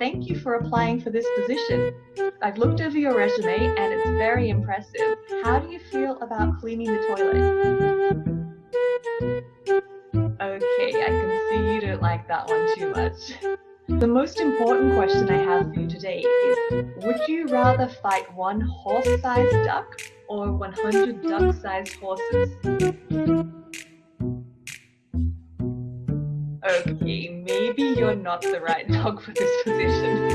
thank you for applying for this position. I've looked over your resume and it's very impressive. How do you feel about cleaning the toilet? Okay, I can see you don't like that one too much. The most important question I have for you today is, would you rather fight one horse-sized duck or 100 duck-sized horses? Okay, maybe you're not the right dog for this position.